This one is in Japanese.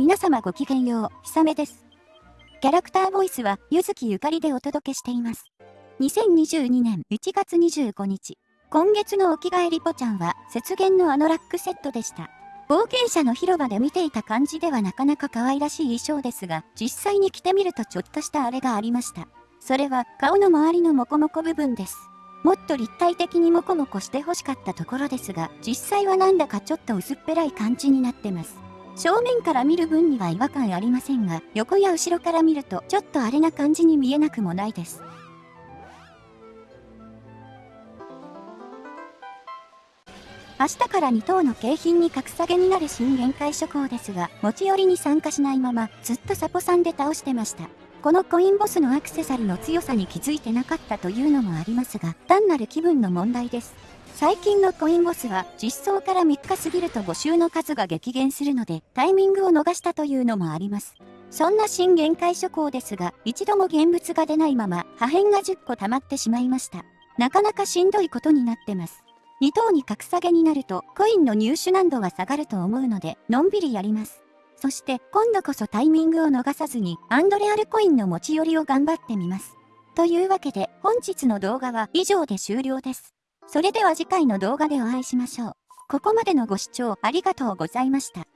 皆様ごきげんよう、ひさめです。キャラクターボイスは、ゆずきゆかりでお届けしています。2022年1月25日、今月のお着替えリポちゃんは、雪原のアノラックセットでした。冒険者の広場で見ていた感じではなかなか可愛らしい衣装ですが、実際に着てみるとちょっとしたあれがありました。それは、顔の周りのモコモコ部分です。もっと立体的にモコモコして欲しかったところですが、実際はなんだかちょっと薄っぺらい感じになってます。正面から見る分には違和感ありませんが、横や後ろから見るとちょっとあれな感じに見えなくもないです。明日から2等の景品に格下げになる新限界諸行ですが、持ち寄りに参加しないまま、ずっとサポさんで倒してました。このコインボスのアクセサリーの強さに気づいてなかったというのもありますが、単なる気分の問題です。最近のコインボスは実装から3日過ぎると募集の数が激減するのでタイミングを逃したというのもあります。そんな新限界諸行ですが一度も現物が出ないまま破片が10個溜まってしまいました。なかなかしんどいことになってます。2等に格下げになるとコインの入手難度は下がると思うのでのんびりやります。そして今度こそタイミングを逃さずにアンドレアルコインの持ち寄りを頑張ってみます。というわけで本日の動画は以上で終了です。それでは次回の動画でお会いしましょう。ここまでのご視聴ありがとうございました。